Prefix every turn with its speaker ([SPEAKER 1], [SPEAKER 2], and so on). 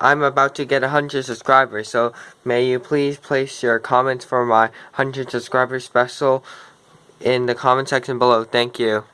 [SPEAKER 1] I'm about to get 100 subscribers, so may you please place your comments for my 100 subscribers special in the comment section below. Thank you.